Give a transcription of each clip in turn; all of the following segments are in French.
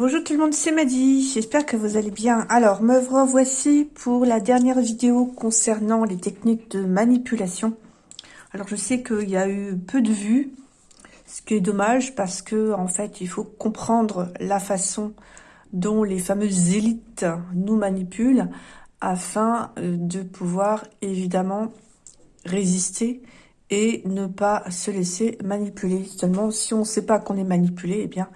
Bonjour tout le monde, c'est Maddy, j'espère que vous allez bien. Alors, me revoici pour la dernière vidéo concernant les techniques de manipulation. Alors, je sais qu'il y a eu peu de vues, ce qui est dommage parce que en fait, il faut comprendre la façon dont les fameuses élites nous manipulent afin euh, de pouvoir évidemment résister et ne pas se laisser manipuler. Seulement, si on ne sait pas qu'on est manipulé, eh bien,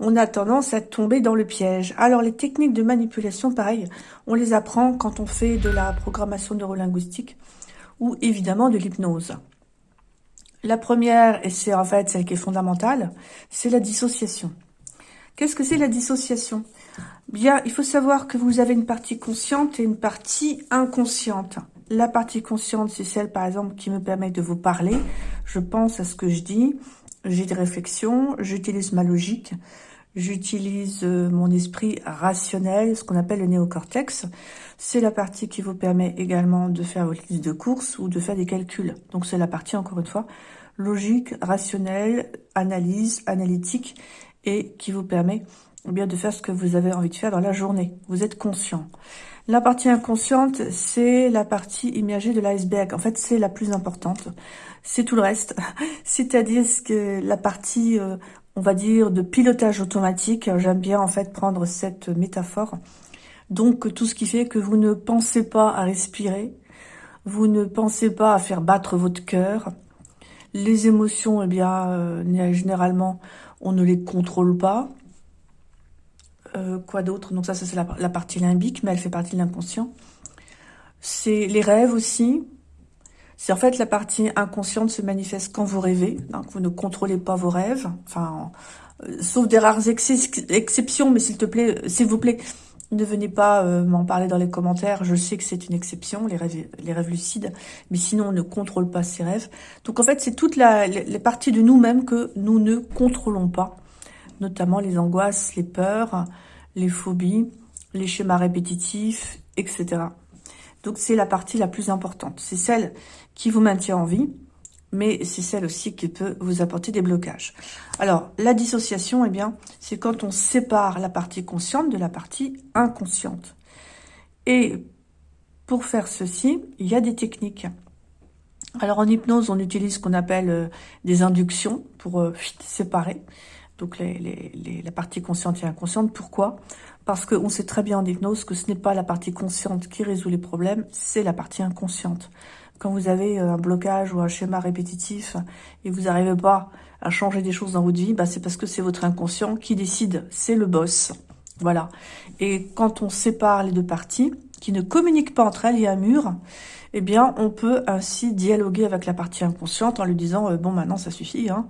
on a tendance à tomber dans le piège. Alors, les techniques de manipulation, pareil, on les apprend quand on fait de la programmation neurolinguistique ou évidemment de l'hypnose. La première, et c'est en fait celle qui est fondamentale, c'est la dissociation. Qu'est-ce que c'est la dissociation? Bien, il faut savoir que vous avez une partie consciente et une partie inconsciente. La partie consciente, c'est celle, par exemple, qui me permet de vous parler. Je pense à ce que je dis, j'ai des réflexions, j'utilise ma logique, J'utilise euh, mon esprit rationnel, ce qu'on appelle le néocortex. C'est la partie qui vous permet également de faire votre liste de courses ou de faire des calculs. Donc c'est la partie, encore une fois, logique, rationnelle, analyse, analytique, et qui vous permet eh bien de faire ce que vous avez envie de faire dans la journée. Vous êtes conscient. La partie inconsciente, c'est la partie immergée de l'iceberg. En fait, c'est la plus importante. C'est tout le reste. C'est-à-dire que la partie euh, on va dire, de pilotage automatique. J'aime bien en fait prendre cette métaphore. Donc tout ce qui fait que vous ne pensez pas à respirer, vous ne pensez pas à faire battre votre cœur. Les émotions, eh bien, euh, généralement, on ne les contrôle pas. Euh, quoi d'autre? Donc ça, c'est la, partie limbique, mais elle fait partie de l'inconscient. C'est les rêves aussi. C'est en fait la partie inconsciente se manifeste quand vous rêvez, donc vous ne contrôlez pas vos rêves, enfin, euh, sauf des rares exceptions, mais s'il te plaît, s'il vous plaît, ne venez pas euh, m'en parler dans les commentaires, je sais que c'est une exception, les rêves, lucides, mais sinon on ne contrôle pas ces rêves. Donc en fait, c'est toute la, les parties de nous-mêmes que nous ne contrôlons pas, notamment les angoisses, les peurs, les phobies, les schémas répétitifs, etc. Donc c'est la partie la plus importante. C'est celle qui vous maintient en vie, mais c'est celle aussi qui peut vous apporter des blocages. Alors, la dissociation, eh bien, c'est quand on sépare la partie consciente de la partie inconsciente. Et pour faire ceci, il y a des techniques. Alors, en hypnose, on utilise ce qu'on appelle euh, des inductions pour euh, séparer donc la partie consciente et inconsciente. Pourquoi? Parce qu'on sait très bien en hypnose que ce n'est pas la partie consciente qui résout les problèmes, c'est la partie inconsciente. Quand vous avez euh, un blocage ou un schéma répétitif et vous n'arrivez pas à changer des choses dans votre vie, bah c'est parce que c'est votre inconscient qui décide, c'est le boss. Voilà. Et quand on sépare les deux parties, qui ne communiquent pas entre elles, il y a un mur, eh bien, on peut ainsi dialoguer avec la partie inconsciente en lui disant euh, Bon, maintenant, ça suffit, hein.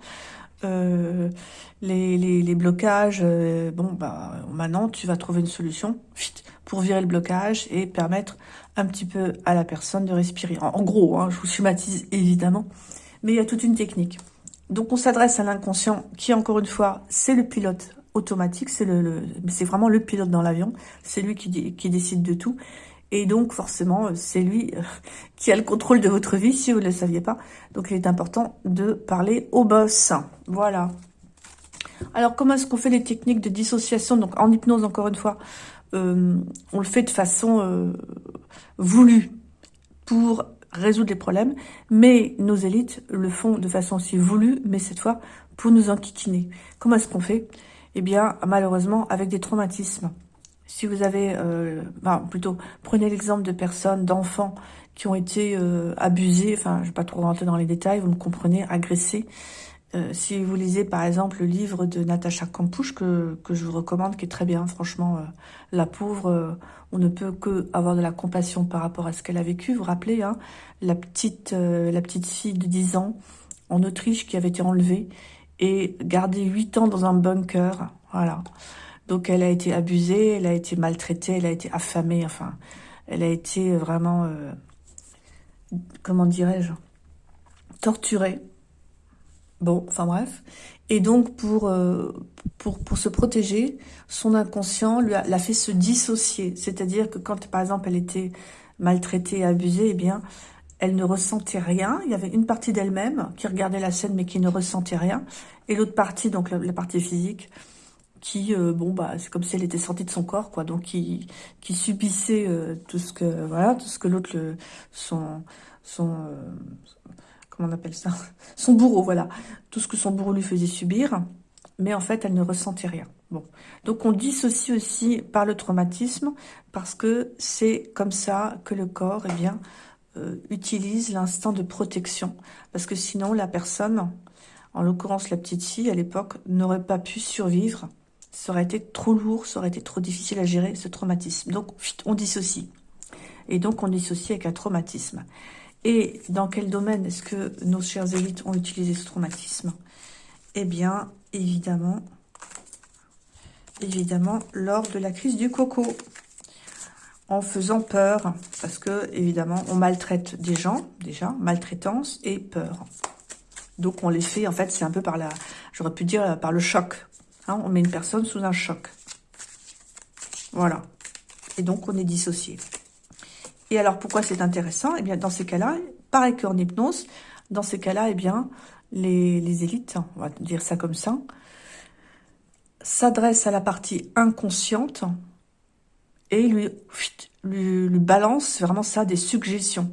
Euh, les, blocages, euh, bon, bah, maintenant, tu vas trouver une solution pour virer le blocage et permettre un petit peu à la personne de respirer. En, gros, hein, je vous schématise évidemment, mais il y a toute une technique. Donc, on s'adresse à l'inconscient qui, encore une fois, c'est le pilote automatique, c'est le, vraiment le pilote dans l'avion, c'est lui qui décide de tout. Et donc, forcément, euh, c'est lui euh, qui a le contrôle de votre vie, si vous ne le saviez pas. Donc, il est important de parler au boss. Voilà. Alors, comment est-ce qu'on fait les techniques de dissociation? Donc, en hypnose, encore une fois, euh, on le fait de façon voulue pour résoudre les problèmes. Mais nos élites le font de façon aussi voulue, mais cette fois pour nous enquiquiner. Comment est-ce qu'on fait? Eh bien, malheureusement, avec des traumatismes. Si vous avez, euh, plutôt, prenez l'exemple de personnes, d'enfants qui ont été euh, abusés, enfin, je ne vais pas trop rentrer dans les détails, vous me comprenez, agressés. Euh, si vous lisez, par exemple, le livre de Natacha Campouche, que, que je vous recommande, qui est très bien, franchement, euh, la pauvre, on ne peut que avoir de la compassion par rapport à ce qu'elle a vécu. Vous vous rappelez, hein, la, petite, la petite fille de 10 ans en Autriche qui avait été enlevée et gardée 8 ans dans un bunker, voilà. Donc elle a été abusée, elle a été maltraitée, elle a été affamée, enfin, elle a été vraiment, euh, comment dirais-je, torturée. Bon, enfin bref. Et donc pour, euh, se protéger, son inconscient l'a fait se dissocier. C'est-à-dire que quand par exemple elle était maltraitée, abusée, eh bien elle ne ressentait rien. Il y avait une partie d'elle-même qui regardait la scène mais qui ne ressentait rien. Et l'autre partie, donc la partie physique, qui, euh, bon, bah, c'est comme si elle était sortie de son corps, quoi, donc qui, qui subissait euh, tout ce que, voilà, tout ce que l'autre, son, son, euh, comment on appelle ça, son bourreau, voilà, tout ce que son bourreau lui faisait subir, mais en fait, elle ne ressentait rien. Bon, donc on dissocie aussi par le traumatisme, parce que c'est comme ça que le corps, eh bien, utilise l'instant de protection, parce que sinon, la personne, en l'occurrence la petite fille, à l'époque, n'aurait pas pu survivre ça aurait été trop lourd, ça aurait été trop difficile à gérer ce traumatisme. Donc, on dissocie. Et donc, on dissocie avec un traumatisme. Et dans quel domaine est-ce que nos chers élites ont utilisé ce traumatisme? Eh bien, évidemment, évidemment, lors de la crise du coco. En faisant peur, parce que, évidemment, on maltraite des gens, déjà, maltraitance et peur. Donc, on les fait, en fait, c'est un peu par la, j'aurais pu dire, par le choc. Hein, on met une personne sous un choc. Voilà. Et donc, on est dissocié. Et alors, pourquoi c'est intéressant? Eh bien, dans ces cas-là, pareil qu'en hypnose, dans ces cas-là, eh bien, les, élites, on va dire ça comme ça, s'adressent à la partie inconsciente et lui, lui, balance vraiment ça, des suggestions.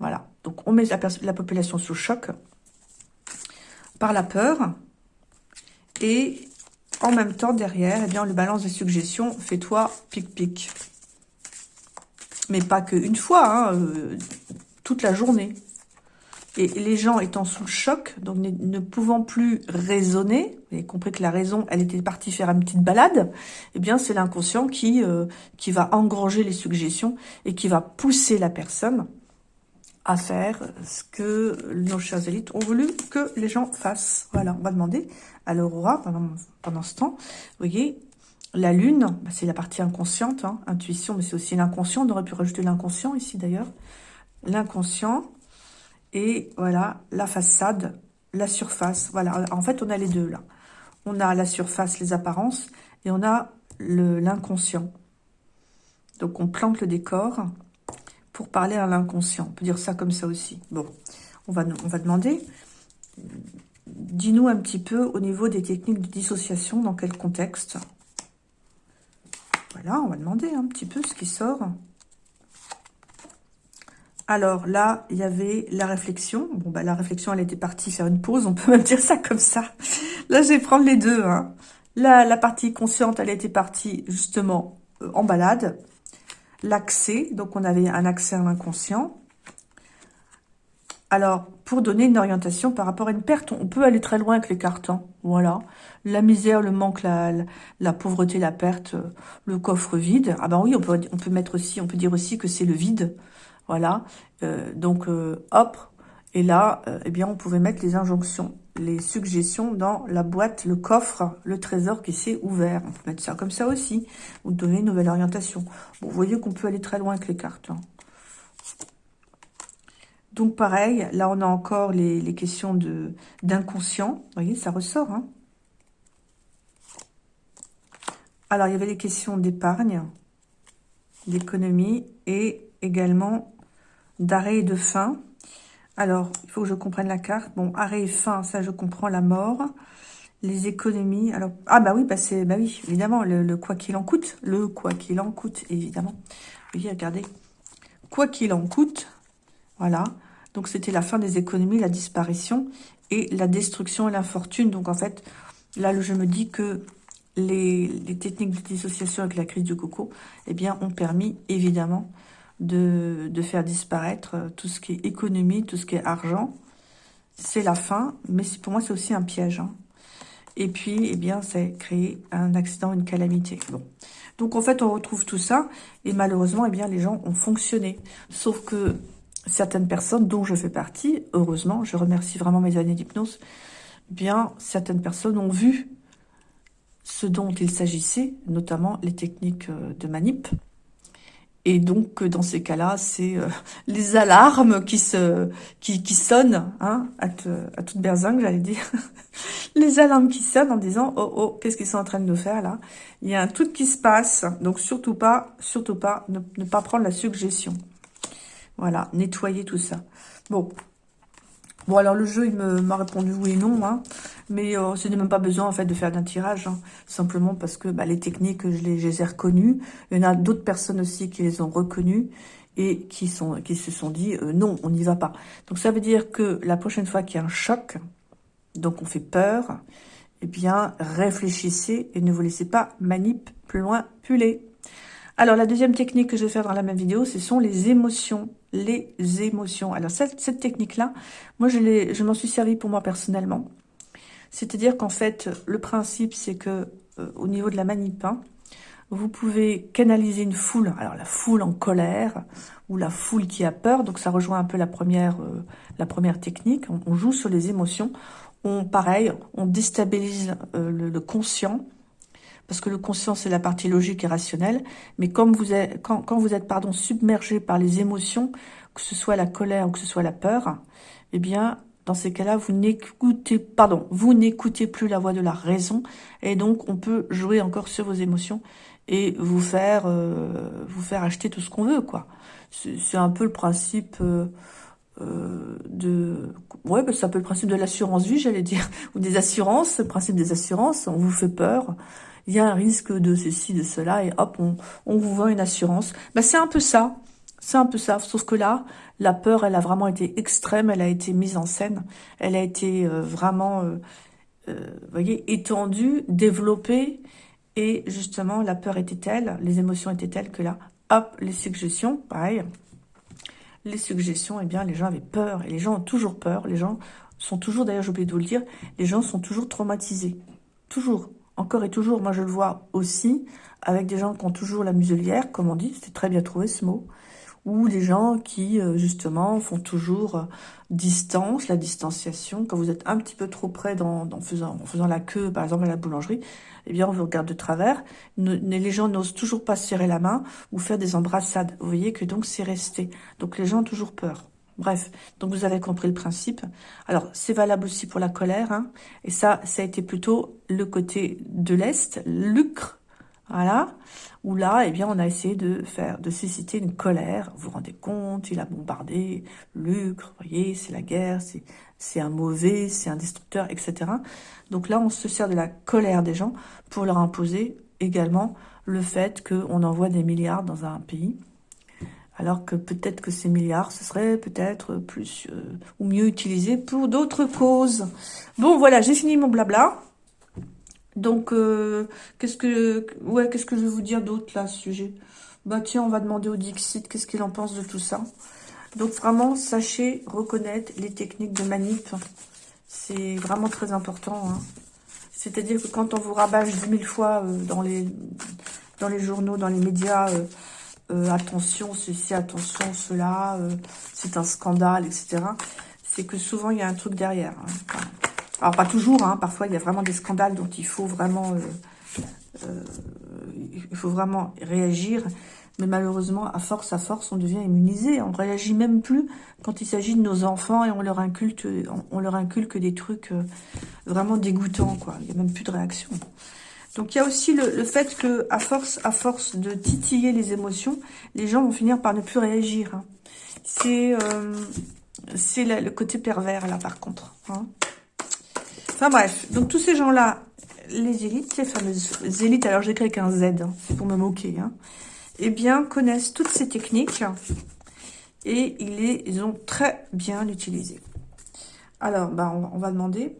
Voilà. Donc, on met la, la population sous choc par la peur et en même temps, derrière, eh bien, on lui balance des suggestions. Fais-toi pic-pic. Mais pas qu'une fois, hein, euh, toute la journée. Et les gens étant sous le choc, donc ne, pouvant plus raisonner, vous avez compris que la raison, elle était partie faire une petite balade, eh bien, c'est l'inconscient qui, euh, qui va engranger les suggestions et qui va pousser la personne à faire ce que nos chers élites ont voulu que les gens fassent. Voilà, on va demander à l'aurora pendant, pendant ce temps. Vous voyez, la lune, bah, c'est la partie inconsciente, hein, intuition, mais c'est aussi l'inconscient. On aurait pu rajouter l'inconscient ici d'ailleurs. L'inconscient et voilà, la façade, la surface. Voilà, en fait, on a les deux là. On a la surface, les apparences, et on a l'inconscient. Donc, on plante le décor pour parler à l'inconscient. On peut dire ça comme ça aussi. Bon, on va, on va demander, dis-nous un petit peu au niveau des techniques de dissociation, dans quel contexte Voilà, on va demander un petit peu ce qui sort. Alors là, il y avait la réflexion. Bon, bah la réflexion, elle était partie faire une pause. On peut même dire ça comme ça. Là, je vais prendre les deux. Hein. La, la partie consciente, elle était partie justement euh, en balade l'accès. Donc, on avait un accès à l'inconscient. Alors, pour donner une orientation par rapport à une perte, on peut aller très loin avec les cartons. Voilà. La misère, le manque, la, la, pauvreté, la perte, le coffre vide. Ah ben oui, on peut, on peut mettre aussi, on peut dire aussi que c'est le vide. Voilà. Euh, donc, euh, hop. Et là, euh, eh bien, on pouvait mettre les injonctions, les suggestions dans la boîte, le coffre, le trésor qui s'est ouvert. On peut mettre ça comme ça aussi, ou donner une nouvelle orientation. Vous voyez qu'on peut aller très loin avec les cartes. Hein. Donc pareil, là on a encore les, questions d'inconscient. Vous voyez, ça ressort. Hein. Alors il y avait les questions d'épargne, d'économie et également d'arrêt et de fin. Alors, il faut que je comprenne la carte. Bon, arrêt et fin, ça je comprends, la mort. Les économies. Alors, ah bah oui, bah c'est, bah oui, évidemment, le, quoi qu'il en coûte. Le quoi qu'il en coûte, évidemment. Voyez, regardez. Quoi qu'il en coûte, voilà. Donc, c'était la fin des économies, la disparition et la destruction et l'infortune. Donc, en fait, là, je me dis que les, les, techniques de dissociation avec la crise du coco, eh bien, ont permis, évidemment, de, faire disparaître euh, tout ce qui est économie, tout ce qui est argent. C'est la fin, mais pour moi, c'est aussi un piège. Hein. Et puis, eh bien, ça a créé un accident, une calamité. Bon. Donc, en fait, on retrouve tout ça. Et malheureusement, eh bien, les gens ont fonctionné. Sauf que certaines personnes, dont je fais partie, heureusement, je remercie vraiment mes années d'hypnose, eh bien, certaines personnes ont vu ce dont il s'agissait, notamment les techniques euh, de manip, et donc, dans ces cas-là, c'est euh, les alarmes qui se qui, sonnent, hein, à, à toute berzingue, j'allais dire. les alarmes qui sonnent en disant « Oh, oh, qu'est-ce qu'ils sont en train de nous faire, là ?» Il y a un truc qui se passe, donc surtout pas, surtout pas, ne, ne pas prendre la suggestion. Voilà, nettoyer tout ça. Bon, Bon, alors le jeu, il m'a répondu oui et non, hein, mais euh, ce n'est même pas besoin en fait de faire d'un tirage, hein. simplement parce que bah, les techniques, je les, ai reconnues. Il y en a d'autres personnes aussi qui les ont reconnues et qui, se sont dit euh, non, on n'y va pas. Donc ça veut dire que la prochaine fois qu'il y a un choc, donc on fait peur, eh bien réfléchissez et ne vous laissez pas manipuler. Alors la deuxième technique que je vais faire dans la même vidéo, ce sont les émotions. Les émotions. Alors cette, technique-là, moi je, je m'en suis servi pour moi personnellement. C'est-à-dire qu'en fait, le principe c'est que euh, au niveau de la manip, hein, vous pouvez canaliser une foule, alors la foule en colère ou la foule qui a peur, donc ça rejoint un peu la première, euh, technique. On, joue sur les émotions. On, pareil, on déstabilise euh, le, conscient, parce que le conscient, c'est la partie logique et rationnelle. Mais comme vous êtes, quand, quand vous êtes pardon, submergé par les émotions, que ce soit la colère ou que ce soit la peur, eh bien, dans ces cas-là, vous n'écoutez, pardon, vous n'écoutez plus la voix de la raison, et donc on peut jouer encore sur vos émotions et vous faire, euh, vous faire acheter tout ce qu'on veut, quoi. C'est un peu le principe euh, euh, de, ouais, bah, c'est un peu le principe de l'assurance vie, j'allais dire, ou des assurances, le principe des assurances. On vous fait peur, il y a un risque de ceci, de cela, et hop, on, vous vend une assurance. Bah, c'est un peu ça. C'est un peu ça, sauf que là, la peur, elle a vraiment été extrême, elle a été mise en scène, elle a été euh, vraiment, euh, euh, voyez, étendue, développée, et justement, la peur était telle, les émotions étaient telles que là, hop, les suggestions, pareil, les suggestions, eh bien, les gens avaient peur, et les gens ont toujours peur, les gens sont toujours, d'ailleurs, j'ai oublié de vous le dire, les gens sont toujours traumatisés, toujours, encore et toujours, moi je le vois aussi, avec des gens qui ont toujours la muselière, comme on dit, c'était très bien trouvé ce mot, ou les gens qui, euh, justement, font toujours euh, distance, la distanciation. Quand vous êtes un petit peu trop près dans, en faisant la queue, par exemple, à la boulangerie, eh bien, on vous regarde de travers. les gens n'osent toujours pas serrer la main ou faire des embrassades. Vous voyez que donc, c'est resté. Donc, les gens ont toujours peur. Bref, donc vous avez compris le principe. Alors, c'est valable aussi pour la colère. Hein. et ça, ça a été plutôt le côté de l'Est, lucre, voilà. Où là, eh bien, on a essayé de faire, de susciter une colère. Vous vous rendez compte, il a bombardé Lucre, vous voyez, c'est la guerre, c'est un mauvais, c'est un destructeur, etc. Donc là, on se sert de la colère des gens pour leur imposer également le fait qu'on envoie des milliards dans un pays. Alors que peut-être que ces milliards, ce serait peut-être plus euh, ou mieux utilisés pour d'autres causes. Bon, voilà, j'ai fini mon blabla. Donc, euh, qu'est-ce que ouais, qu'est-ce que je vais vous dire d'autre là, à ce sujet? Bah tiens, on va demander au Dixit qu'est-ce qu'il en pense de tout ça. Donc vraiment, sachez reconnaître les techniques de manip. C'est vraiment très important. Hein. C'est-à-dire que quand on vous rabâche dix mille fois euh, dans les journaux, dans les médias, euh, attention ceci, attention cela, c'est un scandale, etc. C'est que souvent, il y a un truc derrière. Hein. Alors, pas toujours, hein, parfois, il y a vraiment des scandales dont il faut vraiment, euh, euh, réagir. Mais malheureusement, à force, à force, on devient immunisé. On réagit même plus quand il s'agit de nos enfants et on leur inculque, on, leur inculque des trucs euh, vraiment dégoûtants. Il n'y a même plus de réaction. Donc, il y a aussi le, fait que, à force, à force de titiller les émotions, les gens vont finir par ne plus réagir. Hein. C'est, c'est le côté pervers, là, par contre. Hein. Enfin bref, donc tous ces gens-là, les élites, les fameuses élites, alors j'écris avec un Z, hein, c'est pour me moquer, eh bien, connaissent toutes ces techniques et ils les ont très bien utilisées. Alors, bah, on, va demander.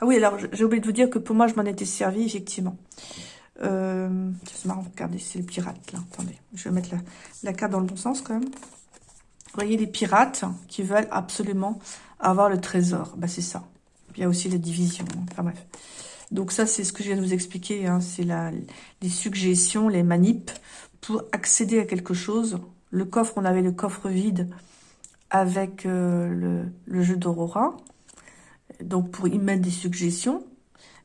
Ah oui, alors j'ai oublié de vous dire que pour moi, je m'en étais servi, effectivement. Euh, c'est marrant, regardez, c'est le pirate, là. Attendez, je vais mettre la, la carte dans le bon sens, quand même. Vous voyez les pirates qui veulent absolument avoir le trésor. Bah, c'est ça. Il y a aussi la division. Enfin bref. Donc ça, c'est ce que je viens de vous expliquer. Hein. C'est les suggestions, les manips pour accéder à quelque chose. Le coffre, on avait le coffre vide avec euh, le, jeu d'Aurora. Donc pour y mettre des suggestions.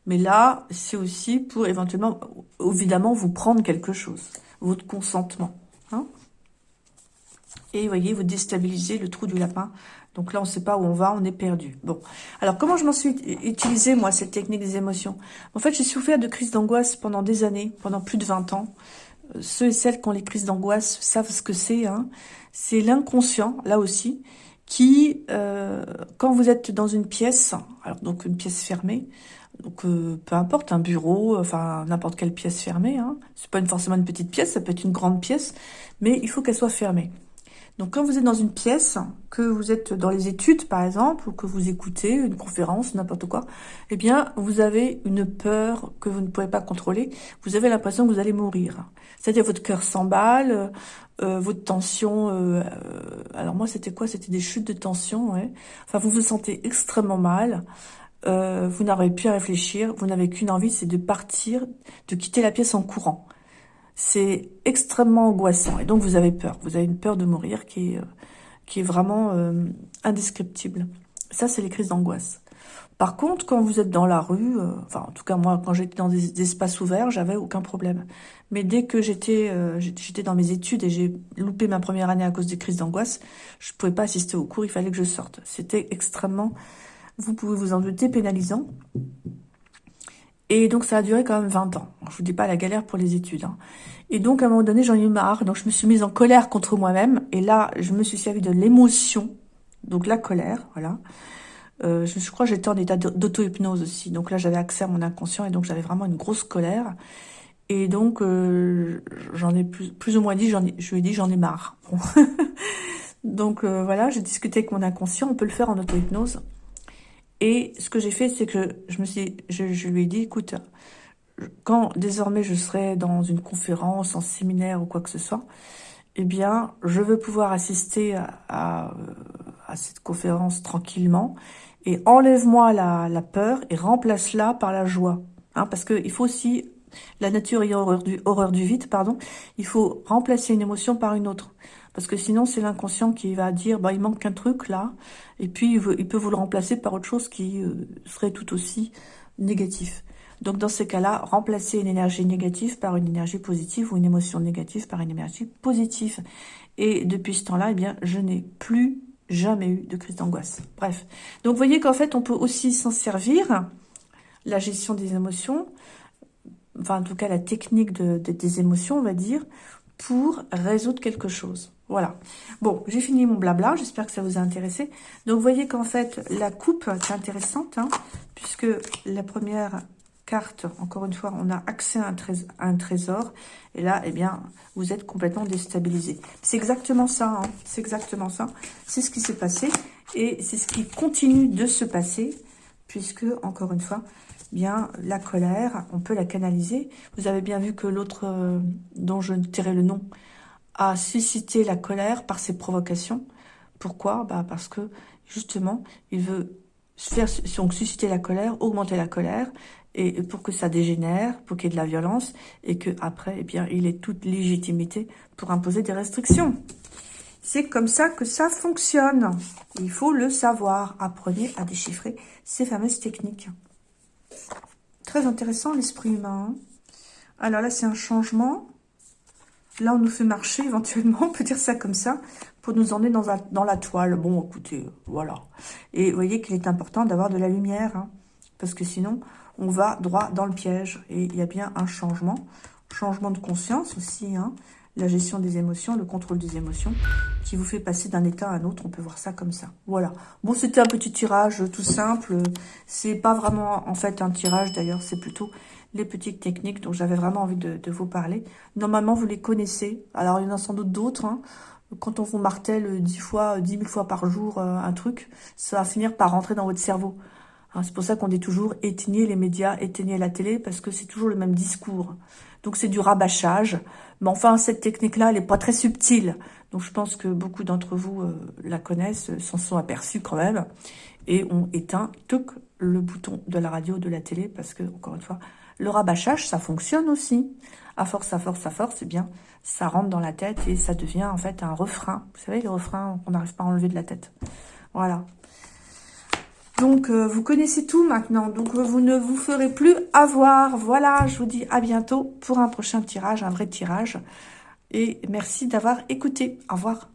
Mais là, c'est aussi pour éventuellement, évidemment, vous prendre quelque chose. Votre consentement. Hein. Et voyez, vous déstabilisez le trou du lapin donc là, on ne sait pas où on va, on est perdu. Bon, alors comment je m'en suis utilisé, moi, cette technique des émotions? En fait, j'ai souffert de crises d'angoisse pendant des années, pendant plus de 20 ans. Euh, ceux et celles qui ont les crises d'angoisse savent ce que c'est. Hein. C'est l'inconscient, là aussi, qui, euh, quand vous êtes dans une pièce, donc une pièce fermée, donc euh, peu importe, un bureau, enfin n'importe quelle pièce fermée, hein, c'est pas forcément une petite pièce, ça peut être une grande pièce, mais il faut qu'elle soit fermée. Donc quand vous êtes dans une pièce, que vous êtes dans les études par exemple, ou que vous écoutez une conférence, n'importe quoi, eh bien vous avez une peur que vous ne pouvez pas contrôler, vous avez l'impression que vous allez mourir. C'est-à-dire votre cœur s'emballe, euh, votre tension, euh, euh, alors moi c'était quoi? C'était des chutes de tension, ouais. Enfin vous vous sentez extrêmement mal, vous n'arrivez plus à réfléchir, vous n'avez qu'une envie, c'est de partir, de quitter la pièce en courant. C'est extrêmement angoissant et donc vous avez peur, vous avez une peur de mourir qui est, qui est vraiment indescriptible. Ça c'est les crises d'angoisse. Par contre, quand vous êtes dans la rue, euh, enfin en tout cas moi, quand j'étais dans des, espaces ouverts, j'avais aucun problème. Mais dès que j'étais euh, j'étais dans mes études et j'ai loupé ma première année à cause des crises d'angoisse, je pouvais pas assister au cours, il fallait que je sorte. C'était extrêmement, vous pouvez vous en douter, pénalisant. Et donc ça a duré quand même 20 ans. Je vous dis pas la galère pour les études. Hein. Et donc à un moment donné, j'en ai eu marre. Donc je me suis mise en colère contre moi-même. Et là, je me suis servi de l'émotion, donc la colère, voilà. Euh, je, crois que j'étais en état d'auto-hypnose aussi. Donc là, j'avais accès à mon inconscient et donc j'avais vraiment une grosse colère. Et donc, euh, j'en ai plus, ou moins dit, je lui ai dit, j'en ai marre. donc euh, voilà, j'ai discuté avec mon inconscient, on peut le faire en auto-hypnose. Et ce que j'ai fait, c'est que je me suis, je, lui ai dit, écoute, quand désormais je serai dans une conférence, en séminaire ou quoi que ce soit, eh bien, je veux pouvoir assister à, cette conférence tranquillement et enlève-moi la, peur et remplace-la par la joie. Hein, parce qu'il faut aussi, la nature et horreur du, horreur du vide, pardon, il faut remplacer une émotion par une autre. Parce que sinon, c'est l'inconscient qui va dire, bah, il manque un truc là, et puis il, peut vous le remplacer par autre chose qui euh, serait tout aussi négatif. Donc dans ces cas-là, remplacer une énergie négative par une énergie positive ou une émotion négative par une énergie positive. Et depuis ce temps-là, eh bien, je n'ai plus jamais eu de crise d'angoisse. Bref. Donc, vous voyez qu'en fait, on peut aussi s'en servir, la gestion des émotions, enfin, en tout cas, la technique de, des émotions, on va dire, pour résoudre quelque chose. Voilà. Bon, j'ai fini mon blabla. J'espère que ça vous a intéressé. Donc, vous voyez qu'en fait, la coupe, c'est intéressante, hein, puisque la première carte, encore une fois, on a accès à un, trésor, et là, eh bien, vous êtes complètement déstabilisé. C'est exactement ça, hein. c'est exactement ça. C'est ce qui s'est passé, et c'est ce qui continue de se passer, puisque, encore une fois, bien, la colère, on peut la canaliser. Vous avez bien vu que l'autre, euh, dont je tairai le nom, a suscité la colère par ses provocations. Pourquoi? Bah Parce que, justement, il veut faire donc susciter la colère, augmenter la colère, et pour que ça dégénère, pour qu'il y ait de la violence, et que après, eh bien, il ait toute légitimité pour imposer des restrictions. C'est comme ça que ça fonctionne. Il faut le savoir. Apprenez à déchiffrer ces fameuses techniques. Très intéressant, l'esprit humain. Hein. Alors là, c'est un changement. Là, on nous fait marcher, éventuellement, on peut dire ça comme ça, pour nous emmener dans, la toile. Bon, écoutez, voilà. Et vous voyez qu'il est important d'avoir de la lumière, hein, parce que sinon, on va droit dans le piège. Et il y a bien un changement, changement de conscience aussi, hein, la gestion des émotions, le contrôle des émotions, qui vous fait passer d'un état à un autre. On peut voir ça comme ça. Voilà. Bon, c'était un petit tirage tout simple. C'est pas vraiment, en fait, un tirage d'ailleurs. C'est plutôt les petites techniques dont j'avais vraiment envie de, vous parler. Normalement, vous les connaissez. Alors, il y en a sans doute d'autres. Hein. Quand on vous martèle dix fois, dix mille fois par jour euh, un truc, ça va finir par rentrer dans votre cerveau. Hein, c'est pour ça qu'on dit toujours éteignez les médias, éteignez la télé, parce que c'est toujours le même discours. Donc c'est du rabâchage. Mais enfin, cette technique-là, elle n'est pas très subtile. Donc je pense que beaucoup d'entre vous euh, la connaissent, s'en sont aperçus quand même, et ont éteint tout le bouton de la radio, de la télé, parce que, encore une fois, le rabâchage, ça fonctionne aussi. À force, à force, à force, c'est bien, ça rentre dans la tête et ça devient en fait un refrain. Vous savez, les refrains qu'on n'arrive pas à enlever de la tête. Voilà. Donc, euh, vous connaissez tout maintenant. Donc, euh, vous ne vous ferez plus avoir. Voilà, je vous dis à bientôt pour un prochain tirage, un vrai tirage. Et merci d'avoir écouté. Au revoir.